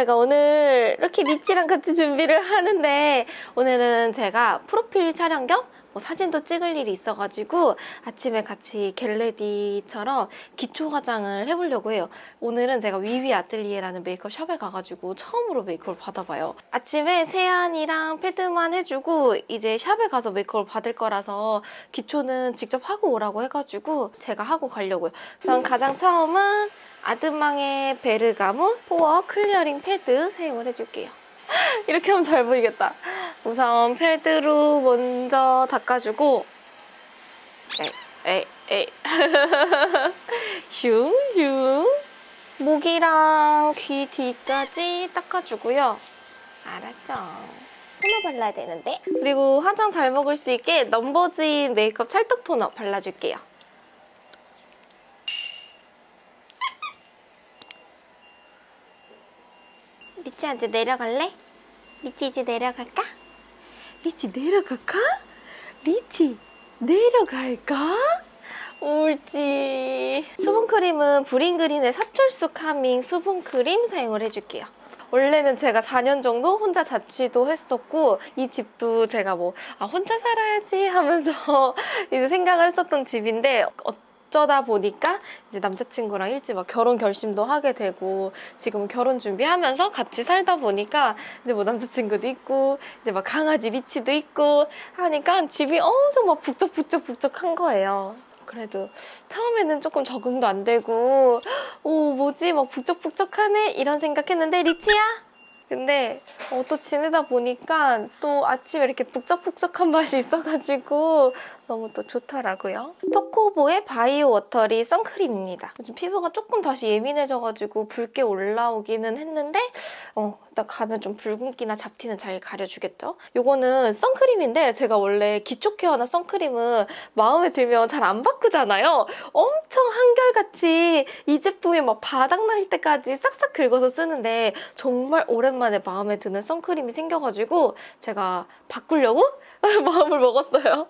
제가 오늘 이렇게 리치랑 같이 준비를 하는데 오늘은 제가 프로필 촬영 겸 뭐 사진도 찍을 일이 있어가지고 아침에 같이 get ready처럼 기초 화장을 해보려고 해요. 오늘은 제가 위위 아틀리에라는 메이크업 샵에 가가지고 처음으로 메이크업을 받아봐요. 아침에 세안이랑 패드만 해주고 이제 샵에 가서 메이크업을 받을 거라서 기초는 직접 하고 오라고 해가지고 제가 하고 가려고요. 우선 가장 처음은 아드망의 베르가모 pore clearing 패드 사용을 해줄게요. 이렇게 하면 잘 보이겠다. 우선 패드로 먼저 닦아주고 에이 에이 슝슝 목이랑 귀 뒤까지 닦아주고요. 알았죠? 토너 발라야 되는데 그리고 화장 잘 먹을 수 있게 넘버즈인 메이크업 찰떡 토너 발라줄게요. 리치한테 내려갈래? 리치 이제 내려갈까? 리치 내려갈까? 리치 내려갈까? 옳지 수분크림은 브링그린의 사철쑥 calming 수분크림 사용을 해줄게요 원래는 제가 4년 정도 혼자 자취도 했었고 이 집도 제가 뭐 아, 혼자 살아야지 하면서 이제 생각을 했었던 집인데 어쩌다 보니까 이제 남자친구랑 일찍 막 결혼 결심도 하게 되고 지금 결혼 준비하면서 같이 살다 보니까 이제 뭐 남자친구도 있고 이제 막 강아지 리치도 있고 하니까 집이 엄청 막 북적북적북적한 거예요. 그래도 처음에는 조금 적응도 안 되고 오 뭐지? 막 북적북적하네? 이런 생각했는데 리치야 근데 어, 또 지내다 보니까 또 아침에 이렇게 북적북적한 맛이 있어가지고 너무 또 좋더라고요. 토코보의 바이오 워터리 선크림입니다. 요즘 피부가 조금 다시 예민해져가지고 붉게 올라오기는 했는데 어, 나 가면 좀 붉은기나 잡티는 잘 가려주겠죠? 이거는 선크림인데 제가 원래 기초 케어나 선크림은 마음에 들면 잘 안 바꾸잖아요. 엄청 한결같이 이 제품이 막 바닥날 때까지 싹싹 긁어서 쓰는데 정말 오랜만에 마음에 드는 선크림이 생겨가지고 제가 바꾸려고 마음을 먹었어요.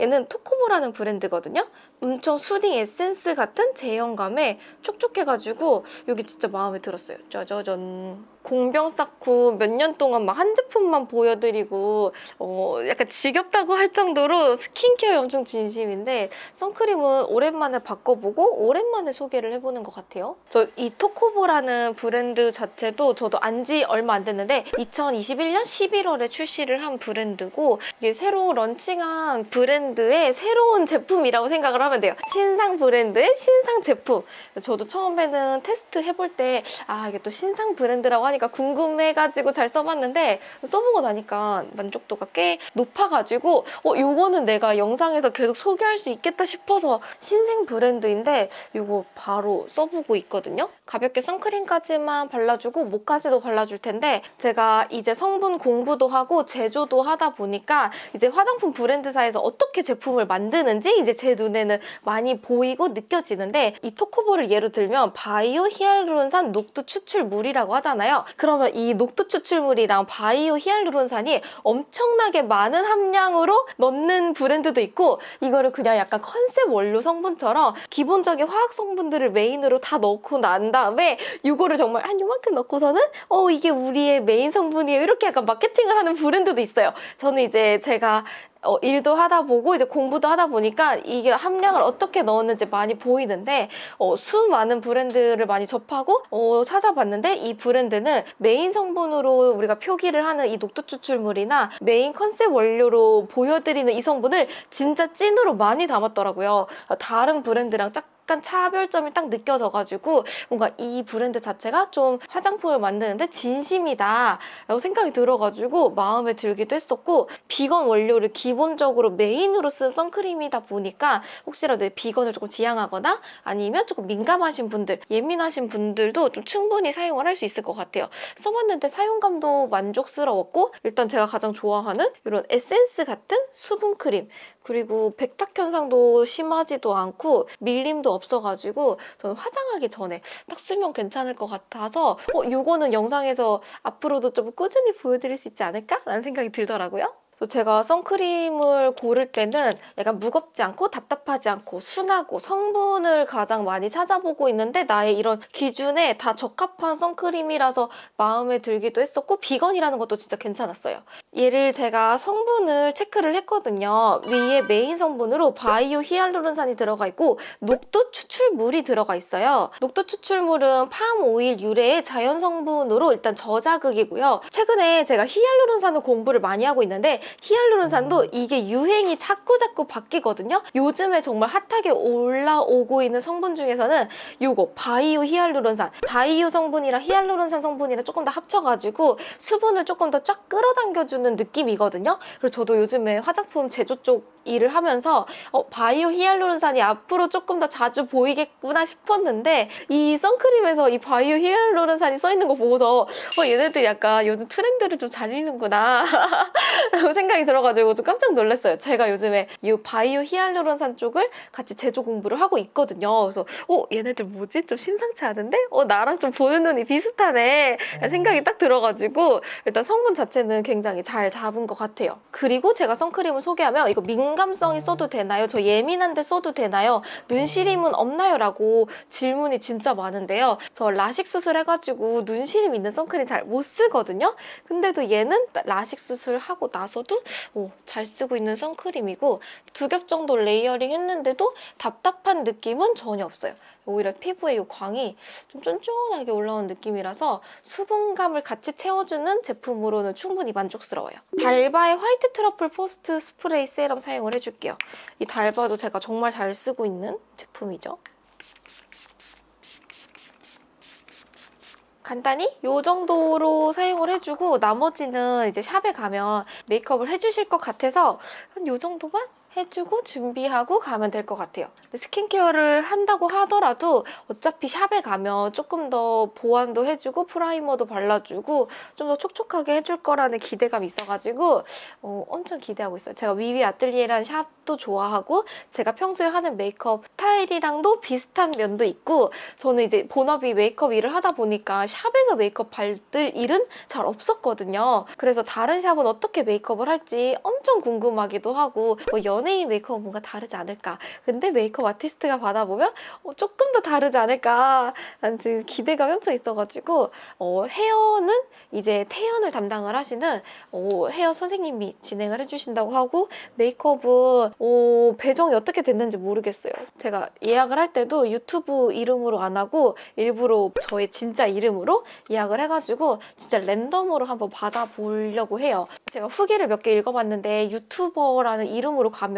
얘는 토코보라는 브랜드거든요. 엄청 수딩 에센스 같은 제형감에 촉촉해가지고 여기 진짜 마음에 들었어요. 짜자잔. 공병 쌓고 몇 년 동안 막 한 제품만 보여드리고 어, 약간 지겹다고 할 정도로 스킨케어에 엄청 진심인데 선크림은 오랜만에 바꿔보고 오랜만에 소개를 해보는 것 같아요. 저 이 토코보라는 브랜드 자체도 저도 안 지 얼마 안 됐는데 2021년 11월에 출시를 한 브랜드고 이게 새로 런칭한 브랜드의 새로운 제품이라고 생각을 하면 돼요. 신상 브랜드의 신상 제품. 저도 처음에는 테스트 해볼 때 아 이게 또 신상 브랜드라고 하니까 궁금해가지고 잘 써봤는데 써보고 나니까 만족도가 꽤 높아가지고 어 요거는 내가 영상에서 계속 소개할 수 있겠다 싶어서 신생 브랜드인데 요거 바로 써보고 있거든요. 가볍게 선크림까지만 발라주고 목까지도 발라줄 텐데 제가 이제 성분 공부도 하고 제조도 하다 보니까 이제 화장품 브랜드사에서 어떻게 제품을 만드는지 이제 제 눈에는 많이 보이고 느껴지는데 이 토코보를 예로 들면 바이오 히알루론산 녹두 추출물이라고 하잖아요. 그러면 이 녹두 추출물이랑 바이오 히알루론산이 엄청나게 많은 함량으로 넣는 브랜드도 있고 이거를 그냥 약간 컨셉 원료 성분처럼 기본적인 화학 성분들을 메인으로 다 넣고 난 다음에 이거를 정말 한 요만큼 넣고서는 어 이게 우리의 메인 성분이에요 이렇게 약간 마케팅을 하는 브랜드도 있어요. 저는 이제 제가 어, 일도 하다 보고 이제 공부도 하다 보니까 이게 함량을 어떻게 넣었는지 많이 보이는데 어, 수 많은 브랜드를 많이 접하고 어, 찾아봤는데 이 브랜드는 메인 성분으로 우리가 표기를 하는 이 녹두 추출물이나 메인 컨셉 원료로 보여드리는 이 성분을 진짜 찐으로 많이 담았더라고요. 다른 브랜드랑 짝 약간 차별점이 딱 느껴져가지고 뭔가 이 브랜드 자체가 좀 화장품을 만드는데 진심이다 라고 생각이 들어가지고 마음에 들기도 했었고 비건 원료를 기본적으로 메인으로 쓴 선크림이다 보니까 혹시라도 비건을 조금 지향하거나 아니면 조금 민감하신 분들 예민하신 분들도 좀 충분히 사용을 할 수 있을 것 같아요. 써봤는데 사용감도 만족스러웠고 일단 제가 가장 좋아하는 이런 에센스 같은 수분크림 그리고 백탁 현상도 심하지도 않고 밀림도 없어가지고 저는 화장하기 전에 딱 쓰면 괜찮을 것 같아서 어 이거는 영상에서 앞으로도 좀 꾸준히 보여드릴 수 있지 않을까? 라는 생각이 들더라고요. 또 제가 선크림을 고를 때는 약간 무겁지 않고 답답하지 않고 순하고 성분을 가장 많이 찾아보고 있는데 나의 이런 기준에 다 적합한 선크림이라서 마음에 들기도 했었고 비건이라는 것도 진짜 괜찮았어요. 얘를 제가 성분을 체크를 했거든요. 위에 메인 성분으로 바이오 히알루론산이 들어가 있고 녹두 추출물이 들어가 있어요. 녹두 추출물은 팜 오일 유래의 자연 성분으로 일단 저자극이고요. 최근에 제가 히알루론산을 공부를 많이 하고 있는데 히알루론산도 이게 유행이 자꾸 자꾸 바뀌거든요. 요즘에 정말 핫하게 올라오고 있는 성분 중에서는 요거 바이오 히알루론산 바이오 성분이랑 히알루론산 성분이랑 조금 더 합쳐가지고 수분을 조금 더 쫙 끌어당겨주는 느낌이거든요. 그래서 저도 요즘에 화장품 제조 쪽 일을 하면서 어, 바이오 히알루론산이 앞으로 조금 더 자주 보이겠구나 싶었는데 이 선크림에서 이 바이오 히알루론산이 써 있는 거 보고서 어, 얘네들 약간 요즘 트렌드를 좀 잘 읽는구나 라고 생각이 들어가지고 좀 깜짝 놀랐어요. 제가 요즘에 이 바이오 히알루론산 쪽을 같이 제조 공부를 하고 있거든요. 그래서 어 얘네들 뭐지? 좀 심상치 않은데? 어 나랑 좀 보는 눈이 비슷하네 생각이 딱 들어가지고 일단 성분 자체는 굉장히 잘 잡은 것 같아요. 그리고 제가 선크림을 소개하면 이거 민감성이 써도 되나요? 저 예민한데 써도 되나요? 눈 시림은 없나요? 라고 질문이 진짜 많은데요. 저 라식 수술해가지고 눈 시림 있는 선크림 잘 못 쓰거든요. 근데도 얘는 라식 수술하고 나서도 오, 잘 쓰고 있는 선크림이고 두 겹 정도 layering 했는데도 답답한 느낌은 전혀 없어요. 오히려 피부에 이 광이 좀 쫀쫀하게 올라온 느낌이라서 수분감을 같이 채워주는 제품으로는 충분히 만족스러워요. 달바의 White Truffle First Spray Serum 사용을 해줄게요. 이 달바도 제가 정말 잘 쓰고 있는 제품이죠. 간단히 이 정도로 사용을 해주고 나머지는 이제 샵에 가면 메이크업을 해주실 것 같아서 한 이 정도만 해주고 준비하고 가면 될 것 같아요. 스킨케어를 한다고 하더라도 어차피 샵에 가면 조금 더 보완도 해주고 프라이머도 발라주고 좀 더 촉촉하게 해줄 거라는 기대감이 있어가지고 어, 엄청 기대하고 있어요. 제가 위위 아틀리에라는 샵도 좋아하고 제가 평소에 하는 메이크업 스타일이랑도 비슷한 면도 있고 저는 이제 본업이 메이크업 일을 하다 보니까 샵에서 메이크업 받을 일은 잘 없었거든요. 그래서 다른 샵은 어떻게 메이크업을 할지 엄청 궁금하기도 하고 뭐 연예인 메이크업은 뭔가 다르지 않을까. 근데 메이크업 아티스트가 받아보면 어, 조금 더 다르지 않을까. 난 지금 기대감이 엄청 있어가지고 어, 헤어는 이제 태연을 담당을 하시는 어, 헤어 선생님이 진행을 해주신다고 하고 메이크업은 어, 배정이 어떻게 됐는지 모르겠어요. 제가 예약을 할 때도 유튜브 이름으로 안 하고 일부러 저의 진짜 이름으로 예약을 해가지고 진짜 랜덤으로 한번 받아보려고 해요. 제가 후기를 몇 개 읽어봤는데 유튜버라는 이름으로 가면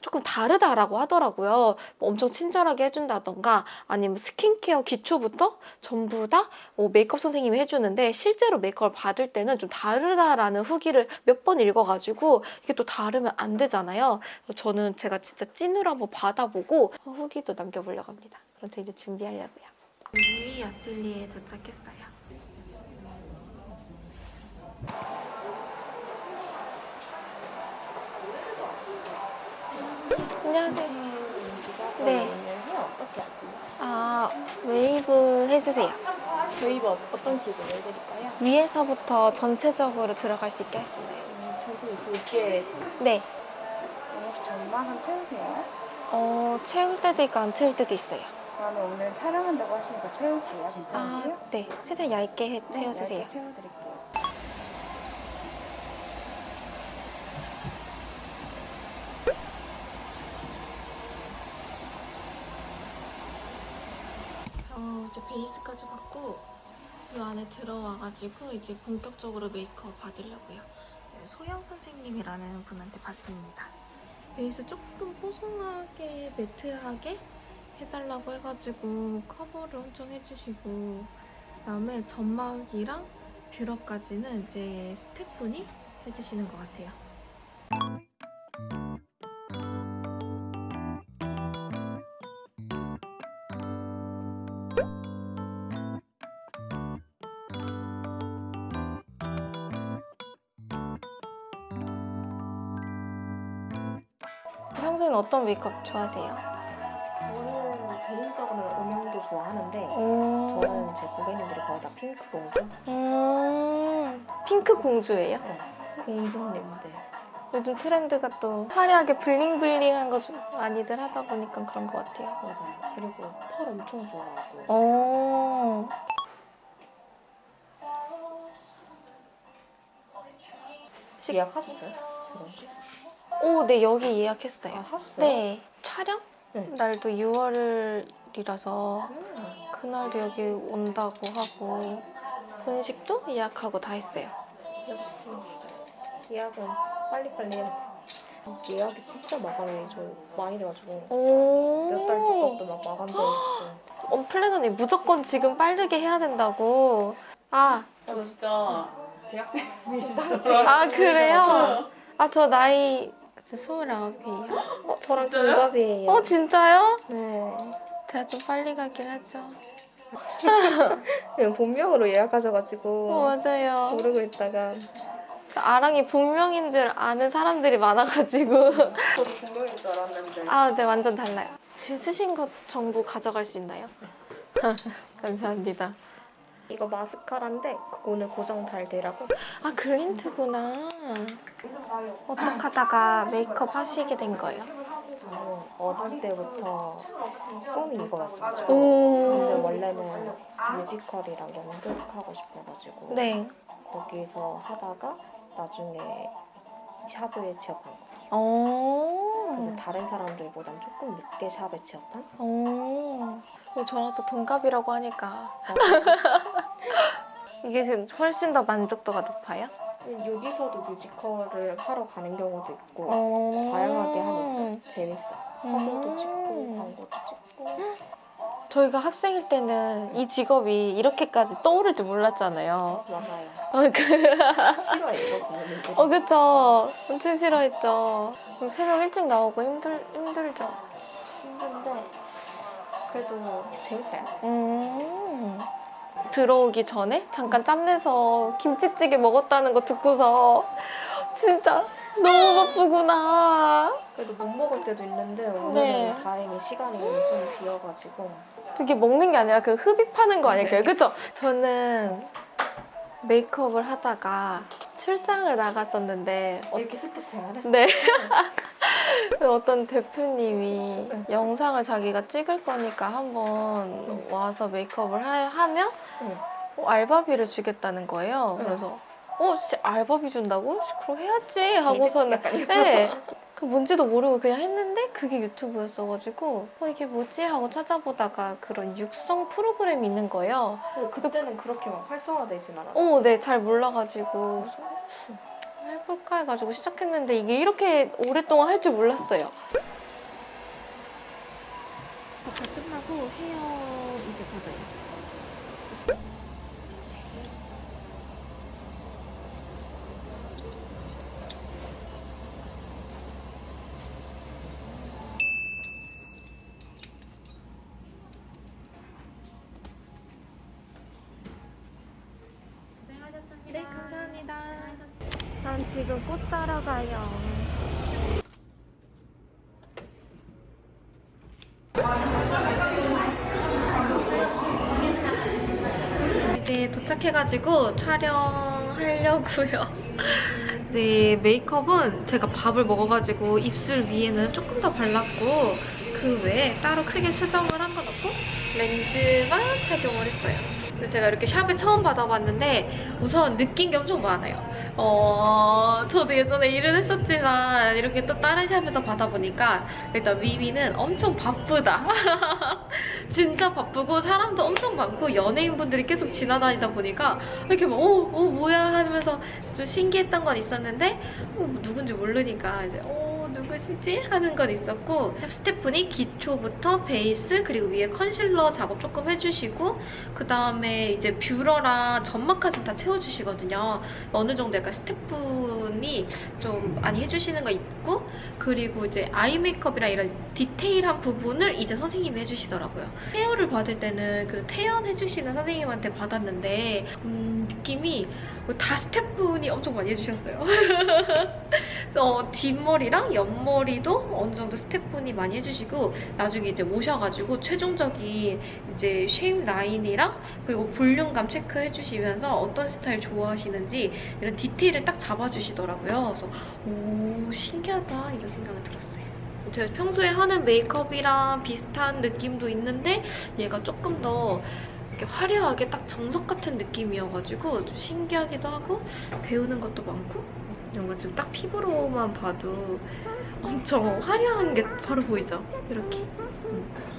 조금 다르다라고 하더라고요. 뭐 엄청 친절하게 해준다던가 아니면 스킨케어 기초부터 전부 다 어, 메이크업 선생님이 해주는데 실제로 메이크업을 받을 때는 좀 다르다라는 후기를 몇 번 읽어가지고 이게 또 다르면 안 되잖아요. 저는 제가 진짜 찐으로 한번 받아보고 후기도 남겨보려고 합니다. 그럼 저 이제 준비하려고요. 위위 아틀리에 도착했어요. 안녕하세요. 네. 어떻게? 아, 웨이브 해주세요. 웨이브 어- 어떤 식으로 해드릴까요? 위에서부터 전체적으로 들어갈 수 있게 하시나요? 음, 전체 굵게 네. 혹시 점막 안 채우세요? 어, 채울 때도 있고 안 채울 때도 있어요. 그러면 오늘 촬영한다고 하시니까 채울게요. 아, 괜찮으세요? 네. 최대한 얇게 해, 네, 채워주세요. 얇게 채워드릴게요. 어, 이제 베이스까지 받고 이 안에 들어와가지고 이제 본격적으로 메이크업 받으려고요. 네, 소영 선생님이라는 분한테 받습니다. 베이스 조금 뽀송하게 매트하게 해달라고 해가지고 커버를 엄청 해주시고 그다음에 점막이랑 뷰러까지는 이제 스태프분이 해주시는 것 같아요. 어떤 메이크업 좋아하세요? 저는 개인적으로는 음영도 좋아하는데 오. 저는 제 고객님들이 거의 다 핑크 공주? 음, 핑크 공주예요? 공주님들 요즘 트렌드가 또 화려하게 블링블링한 거좀 많이들 하다 보니까 그런 것 같아요. 맞아요. 그리고 펄 엄청 좋아하고. 예약하셨어요? 그런 거? 오, 네, 여기 아, 예약했어요. 하셨어요? 네. 촬영? 네. 날도 6월이라서 음. 그날도 여기 온다고 하고 분식도 예약하고 다 했어요. 역시 예약은 빨리빨리 돼. 예약이 진짜 마감이 좀 많이 돼가지고 오. 몇달 뒤것도 막 마감돼 있고 어, 플래너님 무조건 지금 빠르게 해야 된다고. 아, 저 진짜 대학생이 진짜 아 그래요? 아 저 나이 저 29이에요. 저랑 진짜요? 동갑이에요. 어 진짜요? 네. 제가 좀 빨리 가긴 하죠. 그냥 본명으로 예약하셔가지고 어, 맞아요. 모르고 있다가 그 아랑이 본명인 줄 아는 사람들이 많아가지고. 저도 본명인 줄 알았는데 아, 네, 완전 달라요. 지금 쓰신 것 정보 가져갈 수 있나요? 감사합니다. 이거 마스카라인데 그거 오늘 고정 달 되라고 아, 글린트구나. 어떻게 하다가 메이크업 하시게 된 거예요? 저는 어릴 때부터 꿈이 이거였어요. 근데 오. 원래는 뮤지컬이랑 연극하고 싶어가지고 네. 거기서 하다가 나중에 샵에 취업한 거예요. 오. 그래서 다른 사람들보단 조금 늦게 샵에 취업한? 오. 어, 저랑 또 동갑이라고 하니까. 이게 지금 훨씬 더 만족도가 높아요? 여기서도 뮤지컬을 하러 가는 경우도 있고 어. 다양하게 하니까 재밌어요. 화보도 음. 찍고 광고도 찍고 저희가 학생일 때는 이 직업이 이렇게까지 떠오를 줄 몰랐잖아요. 맞아요. 어, 그, 분. 어 그쵸. 엄청 싫어했죠. 그럼 새벽 일찍 나오고 힘들, 힘들죠. 힘든데 그래도 재밌어요. 음. 들어오기 전에 잠깐 짬내서 김치찌개 먹었다는 거 듣고서 진짜 너무 바쁘구나. 그래도 못 먹을 때도 있는데 오늘은 네. 다행히 시간이 좀 비어가지고 그게 먹는 게 아니라 그 흡입하는 거 아닐까요? 그쵸? 저는 메이크업을 하다가 출장을 나갔었는데 어, 이렇게 스텝 생활을 네. 어떤 대표님이 영상을 자기가 찍을 거니까 한번 와서 메이크업을 하, 하면 응. 어, 알바비를 주겠다는 거예요. 응. 그래서 어, 씨, 알바비 준다고? 씨, 그럼 해야지 하고서는 네. 그 뭔지도 모르고 그냥 했는데 그게 유튜브였어가지고 어 이게 뭐지 하고 찾아보다가 그런 육성 프로그램이 있는 거예요. 거. 그때는 그 렇게 막 활성화되진 않았어요. 어, 네, 잘 몰라가지고 해볼까 해가지고 시작했는데 이게 이렇게 오랫동안 할 줄 몰랐어요. 다 끝나고 헤어 이제 받아요. 네, 감사합니다. 난 지금 꽃 사러 가요. 이제 도착해가지고 촬영하려고요. 네, 메이크업은 제가 밥을 먹어가지고 입술 위에는 조금 더 발랐고 그 외에 따로 크게 수정을 한 건 없고 렌즈만 착용을 했어요. 제가 이렇게 샵에 처음 받아봤는데 우선 느낀 게 엄청 많아요. 어, 저도 예전에 일을 했었지만 이렇게 또 다른 샵에서 받아보니까 일단 위위는 엄청 바쁘다. 진짜 바쁘고 사람도 엄청 많고 연예인분들이 계속 지나다니다 보니까 이렇게 막 어, 어 뭐야 하면서 좀 신기했던 건 있었는데 어, 뭐 누군지 모르니까 이제 어 누구시지? 하는 건 있었고 스태프분이 기초부터 베이스 그리고 위에 컨실러 작업 조금 해주시고 그 다음에 이제 뷰러랑 점막까지 다 채워주시거든요. 어느 정도 약간 스태프분이 좀 많이 해주시는 거 있고 그리고 이제 아이 메이크업이랑 이런 디테일한 부분을 이제 선생님이 해주시더라고요. 헤어를 받을 때는 그 태연 해주시는 선생님한테 받았는데 음, 느낌이 다 스태프분이 엄청 많이 해주셨어요. 어, 뒷머리랑 옆머리도 어느 정도 스태프분이 많이 해주시고 나중에 이제 오셔가지고 최종적인 이제 쉐임 라인이랑 그리고 볼륨감 체크해주시면서 어떤 스타일 좋아하시는지 이런 디테일을 딱 잡아주시더라고요. 그래서 오 신기하다 이런 생각이 들었어요. 제가 평소에 하는 메이크업이랑 비슷한 느낌도 있는데 얘가 조금 더 이렇게 화려하게 딱 정석 같은 느낌이어가지고 좀 신기하기도 하고 배우는 것도 많고 거 지금 딱 피부로만 봐도 엄청 화려한 게 바로 보이죠? 이렇게. 음.